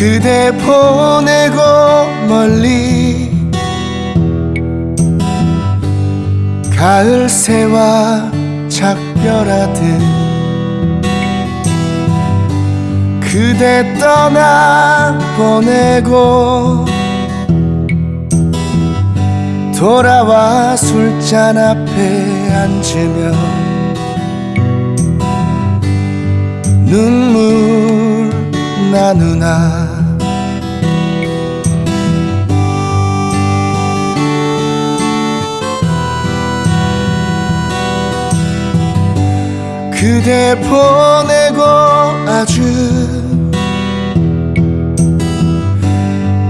그대 보내고 멀리 가을 새와 작별하듯 그대 떠나 보내고 돌아와 술잔 앞에 앉으면 눈물 나누나 그대 보내고 아주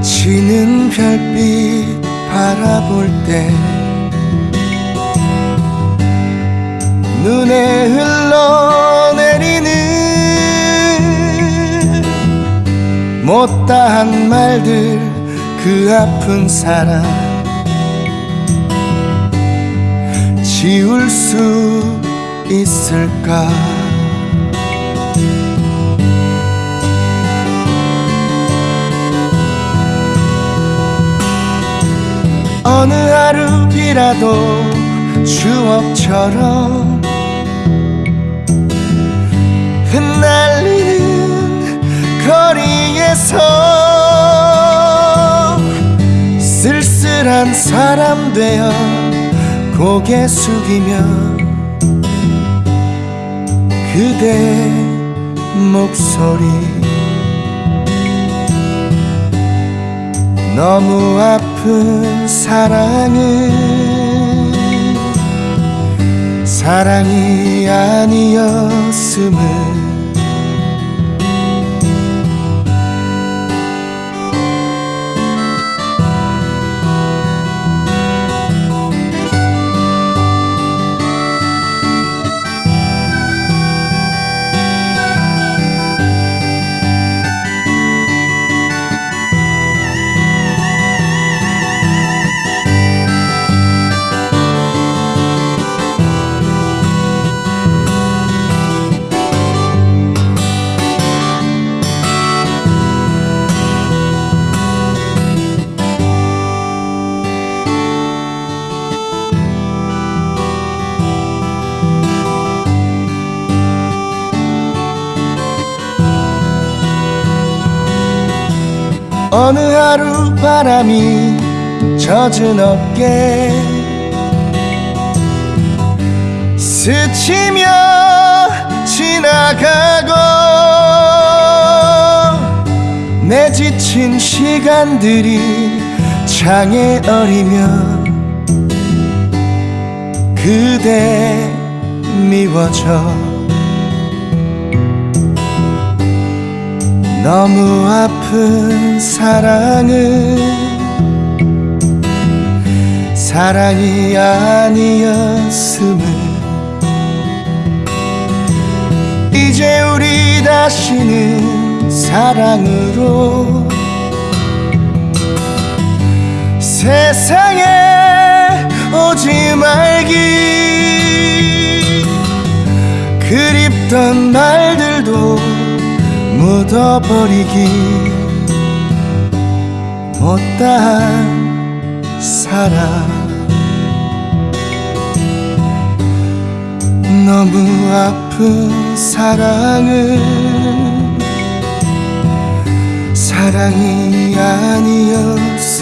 지는 별빛 바라볼 때 눈에 흘러내리는 못다한 말들 그 아픈 사랑. 지울 수 있을까? 어느 하루이라도 추억처럼 흩날리는 거리에서 쓸쓸한 사람 되어 고개 숙이며 그대 목소리. 너무 아픈 사랑은 사랑이 아니었음을 어느 하루 바람이 젖은 어깨. 스치며 지나가고 내 지친 시간들이 창에 어리며 그대 미워져 너무 아픈 사랑은 사랑이 아니었음을 이제 우리 다시는 사랑으로 세상에 오지 말기 그립던 말들도 묻어버리기 못다한 사랑 너무 아픈 사랑은 사랑이 아니었음을